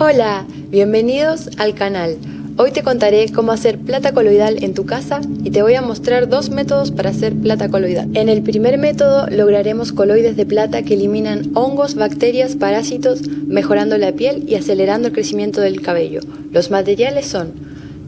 Hola, bienvenidos al canal. Hoy te contaré cómo hacer plata coloidal en tu casa y te voy a mostrar dos métodos para hacer plata coloidal. En el primer método lograremos coloides de plata que eliminan hongos, bacterias, parásitos, mejorando la piel y acelerando el crecimiento del cabello. Los materiales son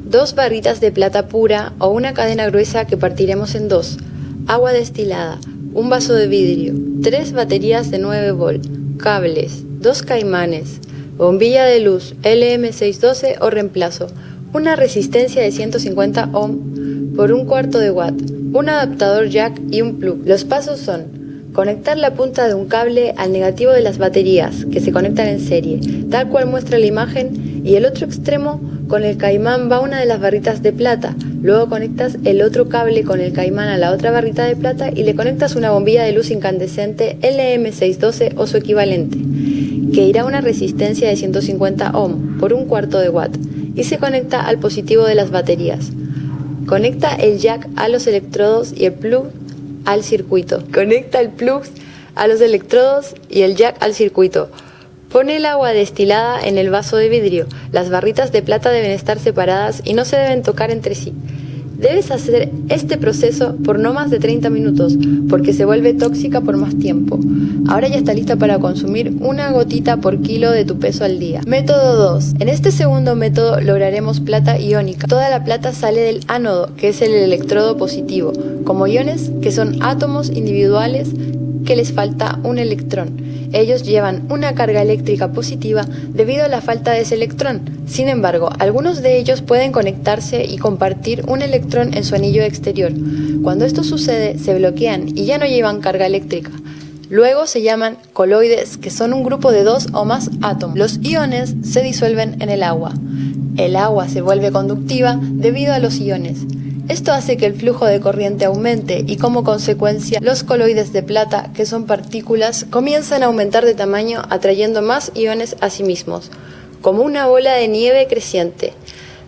dos barritas de plata pura o una cadena gruesa que partiremos en dos, agua destilada, un vaso de vidrio, tres baterías de 9 volt, cables, dos caimanes, bombilla de luz LM612 o reemplazo, una resistencia de 150 ohm por un cuarto de watt, un adaptador jack y un plug. Los pasos son Conectar la punta de un cable al negativo de las baterías que se conectan en serie, tal cual muestra la imagen, y el otro extremo con el caimán va una de las barritas de plata. Luego conectas el otro cable con el caimán a la otra barrita de plata y le conectas una bombilla de luz incandescente LM612 o su equivalente, que irá a una resistencia de 150 ohm por un cuarto de watt y se conecta al positivo de las baterías. Conecta el jack a los electrodos y el plug al circuito. Conecta el plug a los electrodos y el jack al circuito. Pone el agua destilada en el vaso de vidrio. Las barritas de plata deben estar separadas y no se deben tocar entre sí. Debes hacer este proceso por no más de 30 minutos, porque se vuelve tóxica por más tiempo. Ahora ya está lista para consumir una gotita por kilo de tu peso al día. Método 2. En este segundo método lograremos plata iónica. Toda la plata sale del ánodo, que es el electrodo positivo, como iones que son átomos individuales que les falta un electrón. Ellos llevan una carga eléctrica positiva debido a la falta de ese electrón. Sin embargo, algunos de ellos pueden conectarse y compartir un electrón en su anillo exterior. Cuando esto sucede, se bloquean y ya no llevan carga eléctrica. Luego se llaman coloides, que son un grupo de dos o más átomos. Los iones se disuelven en el agua. El agua se vuelve conductiva debido a los iones. Esto hace que el flujo de corriente aumente y como consecuencia los coloides de plata, que son partículas, comienzan a aumentar de tamaño atrayendo más iones a sí mismos, como una bola de nieve creciente.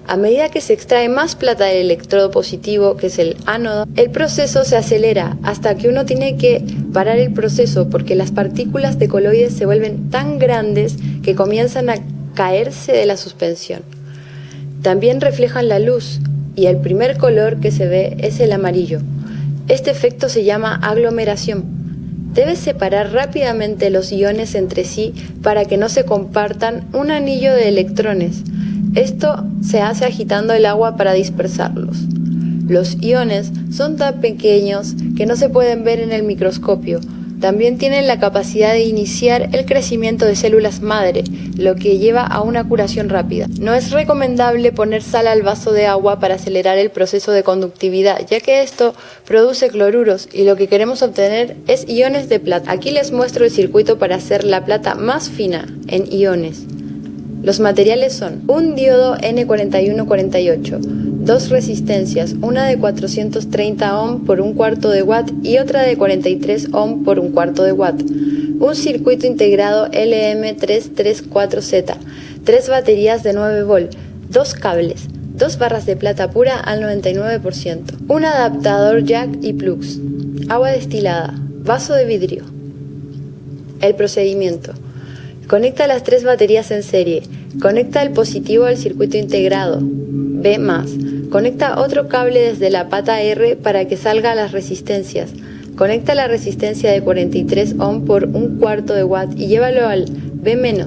A medida que se extrae más plata del electrodo positivo, que es el ánodo, el proceso se acelera hasta que uno tiene que parar el proceso porque las partículas de coloides se vuelven tan grandes que comienzan a caerse de la suspensión. También reflejan la luz, y el primer color que se ve es el amarillo. Este efecto se llama aglomeración. Debes separar rápidamente los iones entre sí para que no se compartan un anillo de electrones. Esto se hace agitando el agua para dispersarlos. Los iones son tan pequeños que no se pueden ver en el microscopio, también tienen la capacidad de iniciar el crecimiento de células madre, lo que lleva a una curación rápida. No es recomendable poner sal al vaso de agua para acelerar el proceso de conductividad, ya que esto produce cloruros y lo que queremos obtener es iones de plata. Aquí les muestro el circuito para hacer la plata más fina en iones. Los materiales son un diodo N4148, dos resistencias, una de 430 ohm por un cuarto de watt y otra de 43 ohm por un cuarto de watt, un circuito integrado LM334Z, tres baterías de 9 volt, dos cables, dos barras de plata pura al 99%, un adaptador jack y plugs, agua destilada, vaso de vidrio. El procedimiento. Conecta las tres baterías en serie. Conecta el positivo al circuito integrado. B+. Conecta otro cable desde la pata R para que salga las resistencias. Conecta la resistencia de 43 ohm por un cuarto de watt y llévalo al B-.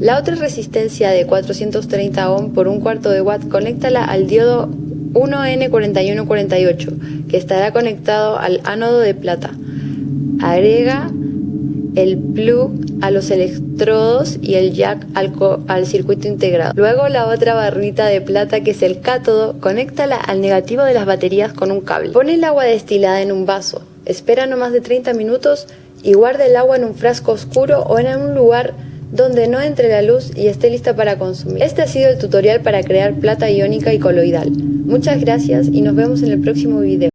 La otra resistencia de 430 ohm por un cuarto de watt, conéctala al diodo 1N4148, que estará conectado al ánodo de plata. Agrega el plug a los electrodos y el jack al, al, circuito integrado. Luego la otra barrita de plata que es el cátodo, conéctala al negativo de las baterías con un cable. Pone el agua destilada en un vaso, espera no más de 30 minutos y guarda el agua en un frasco oscuro o en un lugar donde no entre la luz y esté lista para consumir. Este ha sido el tutorial para crear plata iónica y coloidal. Muchas gracias y nos vemos en el próximo video.